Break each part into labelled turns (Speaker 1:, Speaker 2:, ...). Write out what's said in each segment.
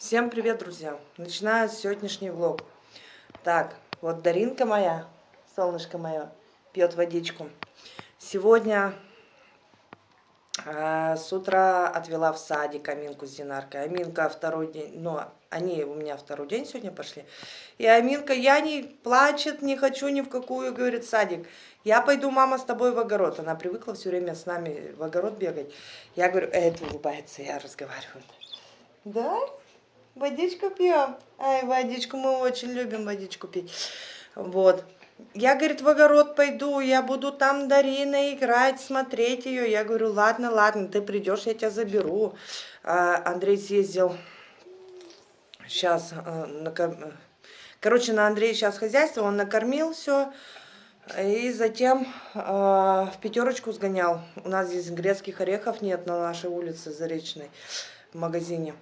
Speaker 1: Всем привет, друзья! Начинаю сегодняшний влог. Так, вот Даринка моя, солнышко мое, пьет водичку. Сегодня э, с утра отвела в садик Аминку с Динаркой. Аминка второй день, ну, они у меня второй день сегодня пошли. И Аминка, я не плачет, не хочу ни в какую, говорит, садик. Я пойду, мама, с тобой в огород. Она привыкла все время с нами в огород бегать. Я говорю, это улыбается, я разговариваю. Да? Водичку пьем. Ай, водичку, мы очень любим водичку пить. Вот. Я, говорит, в огород пойду, я буду там Дарина играть, смотреть ее. Я говорю, ладно, ладно, ты придешь, я тебя заберу. А, Андрей съездил сейчас, а, накор... короче, на Андрея сейчас хозяйство, он накормил все. И затем э, в пятерочку сгонял. У нас здесь грецких орехов нет на нашей улице Заречной в магазине.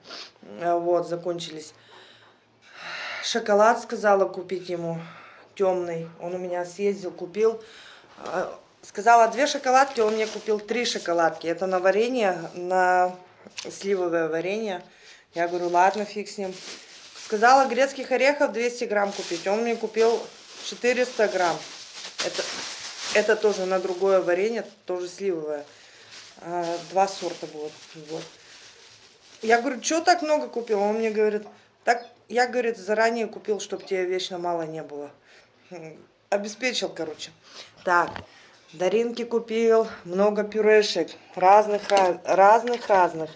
Speaker 1: Вот, закончились. Шоколад сказала купить ему темный. Он у меня съездил, купил. Сказала две шоколадки, он мне купил три шоколадки. Это на варенье, на сливовое варенье. Я говорю, ладно, фиг с ним. Сказала грецких орехов 200 грамм купить. Он мне купил 400 грамм. Это, это тоже на другое варенье, тоже сливовое. А, два сорта будет. Вот. Я говорю, что так много купил? Он мне говорит, так я, говорит, заранее купил, чтобы тебе вечно мало не было. Обеспечил, короче. Так, Даринки купил много пюрешек. Разных, разных, разных.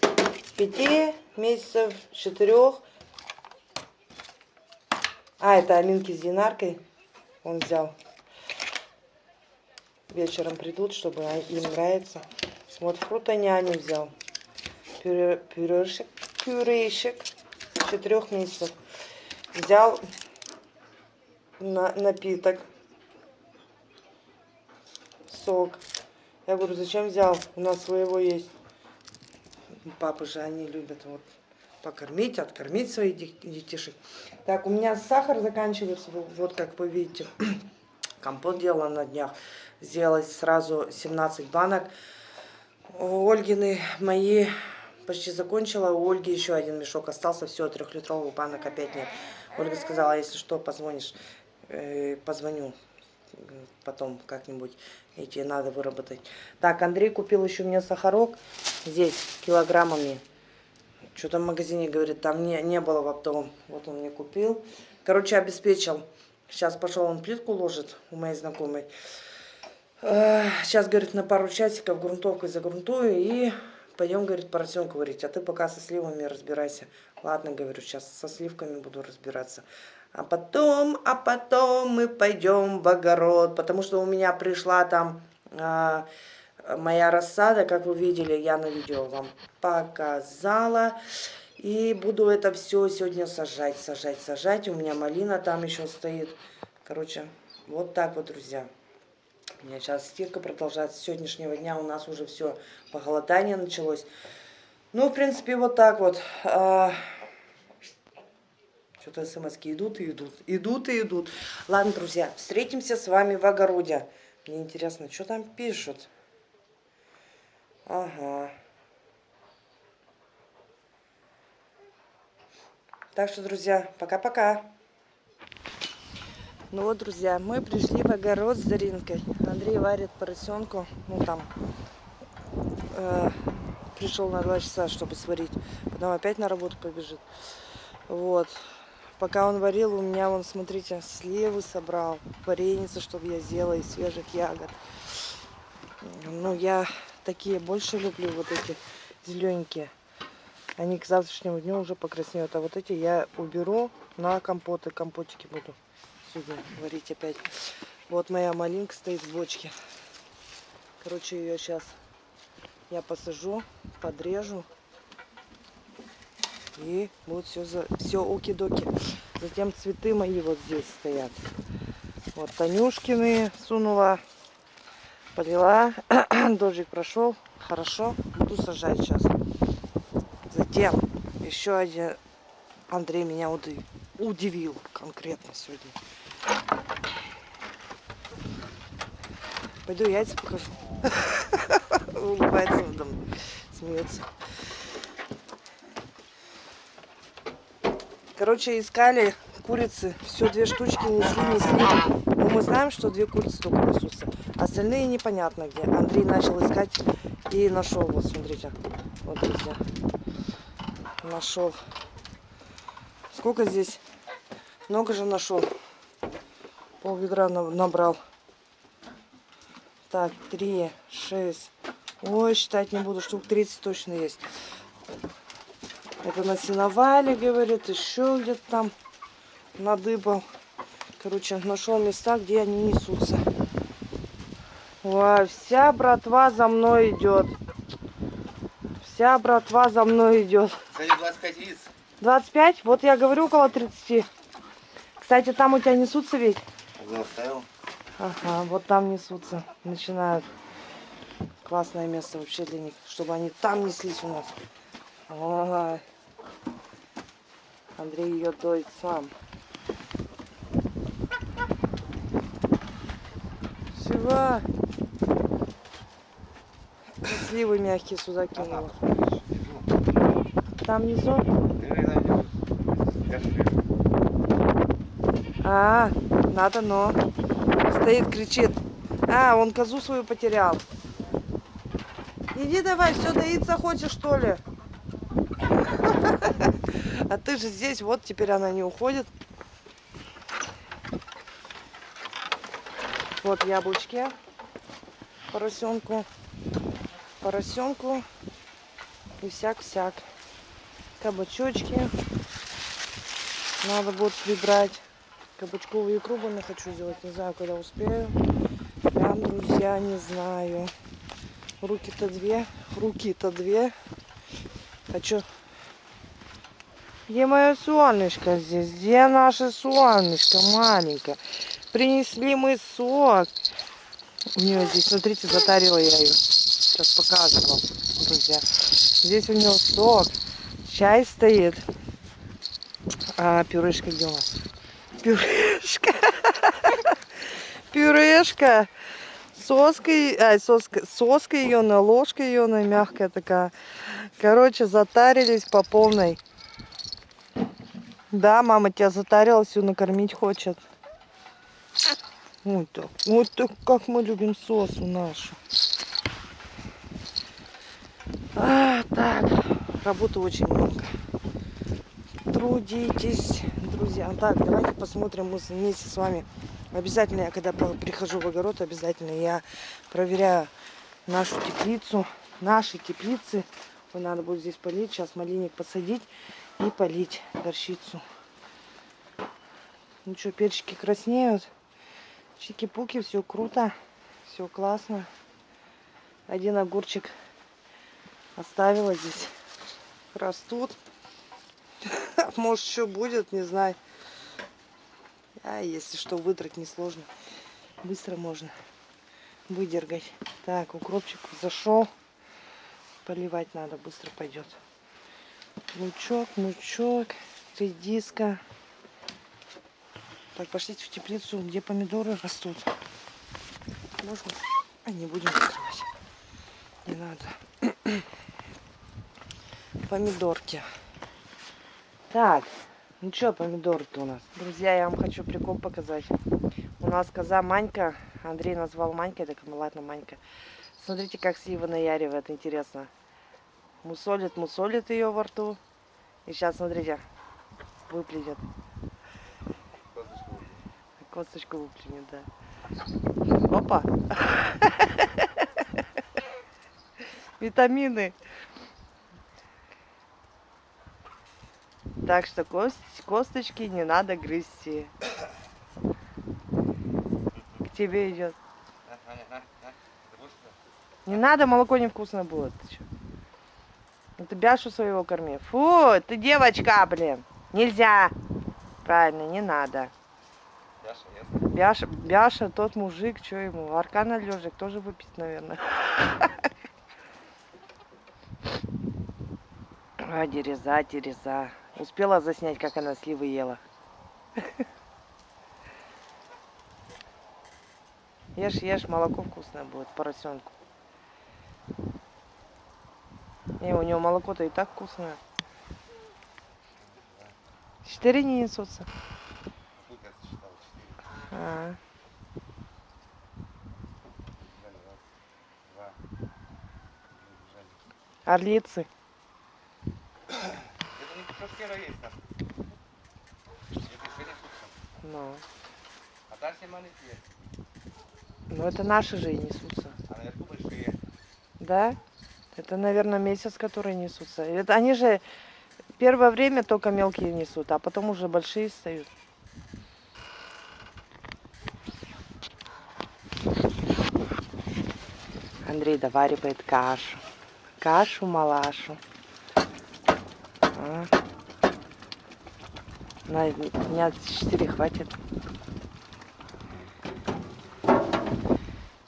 Speaker 1: Пяти месяцев, четырех. А, это Аминки с Динаркой он взял вечером придут, чтобы им нравится. Вот фрутоняни взял. Пюре, пюрешек, пюрешек четырех месяцев. Взял на, напиток. Сок. Я говорю, зачем взял? У нас своего есть. Папы же они любят вот покормить, откормить своих детишек. Так, у меня сахар заканчивается, вот как вы видите. Компот делала на днях сделать сразу 17 банок. Ольгины мои почти закончила, у Ольги еще один мешок остался, все, трехлитровых банок опять нет. Ольга сказала, если что, позвонишь, э, позвоню потом как-нибудь, эти надо выработать. Так, Андрей купил еще мне сахарок здесь килограммами. Что-то в магазине, говорит, там не, не было в оптовом. Вот он мне купил. Короче, обеспечил. Сейчас пошел он плитку ложит у моей знакомой. Сейчас, говорит, на пару часиков грунтовкой загрунтую и пойдем, говорит, поросенку варить. А ты пока со сливами разбирайся. Ладно, говорю, сейчас со сливками буду разбираться. А потом, а потом мы пойдем в огород, потому что у меня пришла там а, моя рассада, как вы видели, я на видео вам показала. И буду это все сегодня сажать, сажать, сажать. У меня малина там еще стоит. Короче, вот так вот, друзья. У меня сейчас стирка продолжается. С сегодняшнего дня у нас уже все похолодание началось. Ну, в принципе, вот так вот. А, Что-то смс идут и идут. Идут и идут. Ладно, друзья, встретимся с вами в огороде. Мне интересно, что там пишут? Ага. Так что, друзья, пока-пока. Ну вот, друзья, мы пришли в огород с Заринкой. Андрей варит поросенку. Ну там, э, пришел на два часа, чтобы сварить. Потом опять на работу побежит. Вот. Пока он варил, у меня, вон, смотрите, сливы собрал. Вареница, чтобы я сделала из свежих ягод. Ну, я такие больше люблю, вот эти зелененькие. Они к завтрашнему дню уже покраснеют. А вот эти я уберу на компоты. Компотики буду сегодня варить опять. Вот моя малинка стоит в бочке. Короче, ее сейчас я посажу, подрежу. И будет все, за... все оки-доки. Затем цветы мои вот здесь стоят. Вот Танюшкины сунула, полила. Дождик прошел. Хорошо. Буду сажать сейчас. Затем еще один Андрей меня удивил конкретно сегодня. Пойду яйца покажу. Улыбается надо мной, смеется. Короче, искали курицы. Все, две штучки несли, несли. Но мы знаем, что две курицы только несутся. Остальные непонятно где. Андрей начал искать и нашел. Вот, смотрите. Вот, друзья. Нашел. Сколько здесь? Много же нашел. Пол ведра набрал. Так, три, шесть. Ой, считать не буду. Штук 30 точно есть. Это на сеновале, говорит, еще где-то там надыбал. Короче, нашел места, где они несутся. Ой, вся братва за мной идет. Вся братва за мной идет.
Speaker 2: Кстати, 25 яиц.
Speaker 1: 25? Вот я говорю около 30. Кстати, там у тебя несутся ведь?
Speaker 2: Оставил.
Speaker 1: Ага, вот там несутся. Начинают. Классное место вообще для них, чтобы они там неслись у нас. Ой. Андрей ее доит сам. Всего. Сливы мягкие сюда кинула. Там внизу? А, надо, но. Стоит, кричит. А, он козу свою потерял. Иди давай, все доиться хочешь, что ли? А ты же здесь, вот теперь она не уходит. Вот яблочки поросенку, поросенку и всяк-всяк. Кабачочки надо будет прибрать. Кабачковую икру я хочу сделать, не знаю, когда успею. Прям, друзья, не знаю. Руки-то две, руки-то две. Хочу где мое солнышко здесь? Где наше солнышко маленькое? Принесли мы сок. У нее здесь, смотрите, затарила я ее. Сейчас показывала, друзья. Здесь у нее сок. Чай стоит. А пюрешка где у нас? Пюрешка. Пюрешка. Соска, ай, соска, соска ее, на ложка ее, на мягкая такая. Короче, затарились по полной. Да, мама тебя затарила, всю накормить хочет. Вот так. Вот так, как мы любим сосу нашу. А, так, работы очень много. Трудитесь, друзья. Так, давайте посмотрим мы вместе с вами. Обязательно я, когда прихожу в огород, обязательно я проверяю нашу теплицу. Наши теплицы. Надо будет здесь полить. Сейчас малиник посадить и полить горчицу. Ну что, перчики краснеют. Чики-пуки, все круто. Все классно. Один огурчик оставила здесь. Растут. Может, еще будет, не знаю. А если что, выдрать несложно. Быстро можно выдергать. Так, укропчик зашел. Поливать надо, быстро пойдет. Лучок, мучок, редиска. Так, пошлите в теплицу, где помидоры растут. Можно? А не будем открывать. Не надо. Помидорки. Так, ну что помидоры-то у нас? Друзья, я вам хочу прикол показать. У нас коза Манька. Андрей назвал Манькой, так ну ладно, Манька. Смотрите, как слива наяривает, интересно мусолит, мусолит ее во рту. И сейчас, смотрите, выплюнет. Косточку выплюнет, да. Опа! Витамины. Так что кост, косточки не надо грызти. К тебе идет. Не надо, молоко невкусно будет. Ты что? Ну бяшу своего корми. Фу, ты девочка, блин. Нельзя. Правильно, не надо. Бяша, Бяша, тот мужик, что ему? Аркана лежик тоже выпить, наверное. А, дереза, дереза. Успела заснять, как она сливы ела. Ешь, ешь, молоко вкусное будет, поросенку. Не, у него молоко-то и так вкусное. Четыре не несутся. А, орлицы.
Speaker 2: Еще несутся.
Speaker 1: Ну,
Speaker 2: А все маленькие.
Speaker 1: ну это наши же и несутся.
Speaker 2: А наверху большие.
Speaker 1: Да? Это, наверное, месяц, которые несутся. Это они же первое время только мелкие несут, а потом уже большие встают. Андрей доваривает кашу. Кашу-малашу. А. На дня 4 хватит.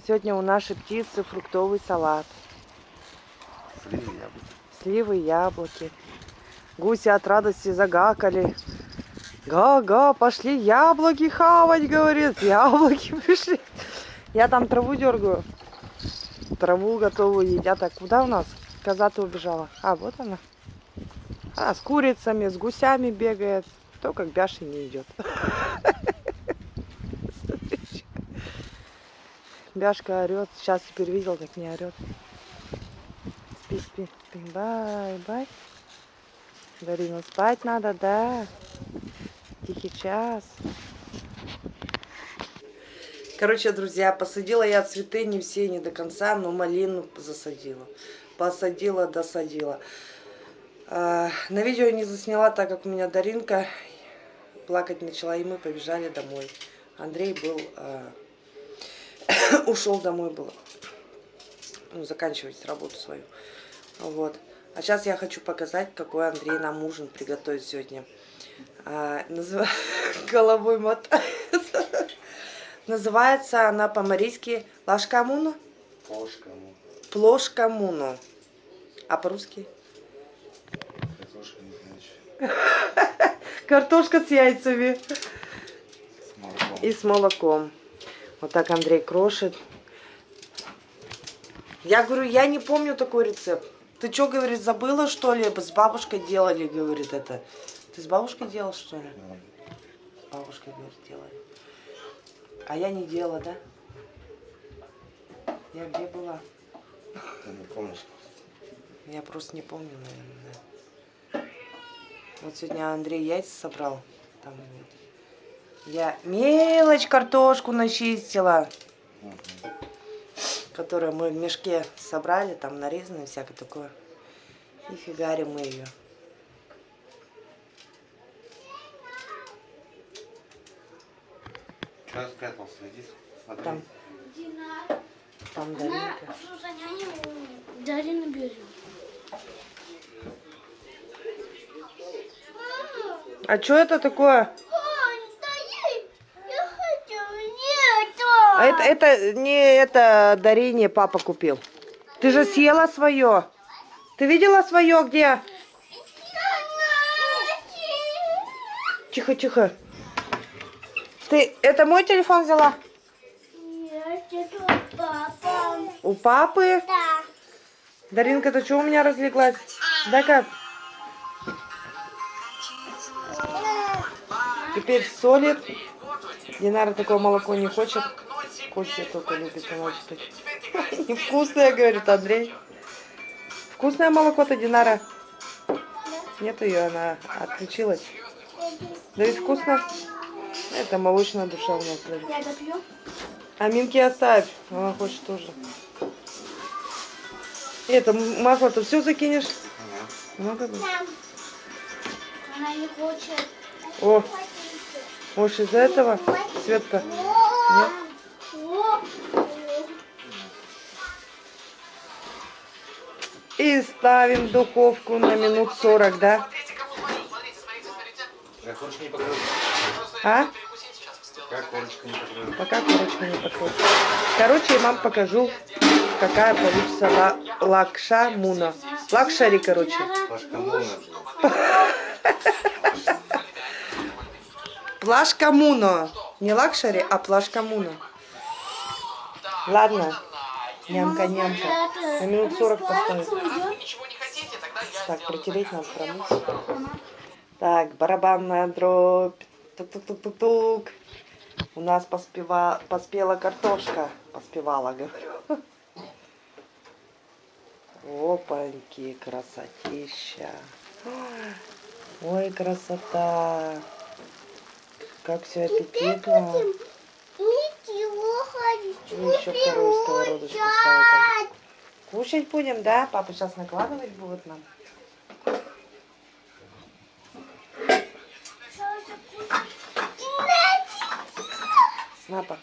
Speaker 1: Сегодня у нашей птицы фруктовый салат.
Speaker 2: Сливы яблоки.
Speaker 1: Сливы, яблоки. Гуси от радости загакали. Га-га, пошли яблоки хавать, говорит. Яблоки пришли. Я там траву дергаю. Траву готовую едят. А куда у нас? Коза-то убежала. А, вот она. А, с курицами, с гусями бегает. Только к Бяше не идет. Бяшка орет. Сейчас теперь видел, как не орет. Спи, спи, спи. Бай-бай. Дарина, спать надо, да. Тихий час. Короче, друзья, посадила я цветы не все, не до конца, но малину засадила. Посадила, досадила. А, на видео не засняла, так как у меня Даринка плакать начала, и мы побежали домой. Андрей был, а, ушел домой был, ну, заканчивать работу свою. Вот. А сейчас я хочу показать, какой Андрей нам ужин приготовит сегодня. А, Головой мотает. Называется она по-марийски лашкамуну,
Speaker 2: Кошкому.
Speaker 1: плошкамуну. А по-русски?
Speaker 2: Картошка
Speaker 1: с яйцами
Speaker 2: С
Speaker 1: и с молоком. Вот так Андрей крошит. Я говорю, я не помню такой рецепт. Ты что, говорит, забыла, что ли? С бабушкой делали, говорит, это. Ты с бабушкой делал, что ли? С бабушкой, говорит, делали. А я не делала, да? Я где была?
Speaker 2: Ты не помнишь?
Speaker 1: Я просто не помню, наверное. да. Вот сегодня Андрей яйца собрал. Там вот. Я мелочь картошку начистила,
Speaker 2: Мгм.
Speaker 1: которую мы в мешке собрали, там нарезано всякое такое. И фигарим мы ее.
Speaker 2: Что спрятался? Иди смотри.
Speaker 1: Там,
Speaker 3: Дина,
Speaker 1: там
Speaker 3: она
Speaker 1: Даринка.
Speaker 3: слушай, Дарина берет.
Speaker 1: А что это такое? А это, это не это Дарине папа купил. Ты же съела свое. Ты видела свое где? Тихо, тихо. Ты это мой телефон взяла?
Speaker 3: Нет, это папа.
Speaker 1: У папы?
Speaker 3: Да.
Speaker 1: Даринка, ты что у меня разлеглась? Дай-ка. Теперь солит. Динара такое молоко не хочет. Костя только любит, она что Невкусное, говорит Андрей. Вкусное молоко-то, Динара? Нет ее, она отключилась. Да ведь вкусно. Это молочная душа у нас.
Speaker 3: Я допью.
Speaker 1: А Минки оставь, она хочет тоже. Это масло-то все закинешь?
Speaker 2: Ага.
Speaker 1: Бы.
Speaker 3: Мам. Она не хочет.
Speaker 1: О, может из-за этого, Светка? Нет? И ставим в духовку на минут 40, да? А?
Speaker 2: Как корочка не покрылась?
Speaker 1: Пока корочка не покрылась. Короче, я вам покажу, какая получится ла- лакша муна. Лакшари, короче.
Speaker 2: Пашка Муна.
Speaker 1: Плашка муно. Не лакшари, а плашка муно. Ладно. Нямка-нямка. На минут 40 поставим. Так, протереть надо, промыть. Так, барабанная дробь. Тук-тук-тук-тук-тук. У нас поспева... поспела картошка. Поспевала, говорю. Опаньки, красотища. Ой, красота. Как все аппетитно.
Speaker 3: Ничего хочу.
Speaker 1: Ну, еще вторую сковородочку ставим. Кушать будем, да? Папа сейчас накладывать будет нам. На, пап.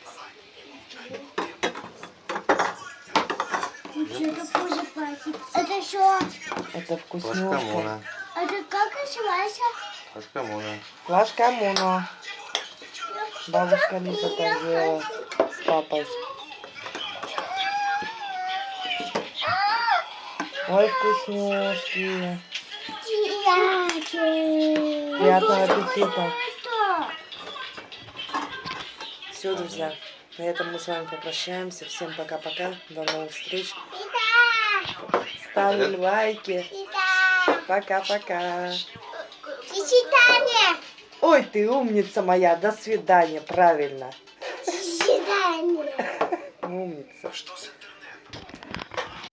Speaker 3: Это пахнет. Это что?
Speaker 1: Это.
Speaker 2: Мона.
Speaker 3: Это как называется?
Speaker 2: Флажка Мона.
Speaker 1: Бабушка Лиза так с папой. Ой, вкуснюшки. Приятного аппетита. Все, друзья, на этом мы с вами попрощаемся. Всем пока-пока. До новых встреч. Ставим лайки. Пока-пока.
Speaker 3: До свидания.
Speaker 1: Ой, ты умница моя. До свидания. Правильно.
Speaker 3: До свидания.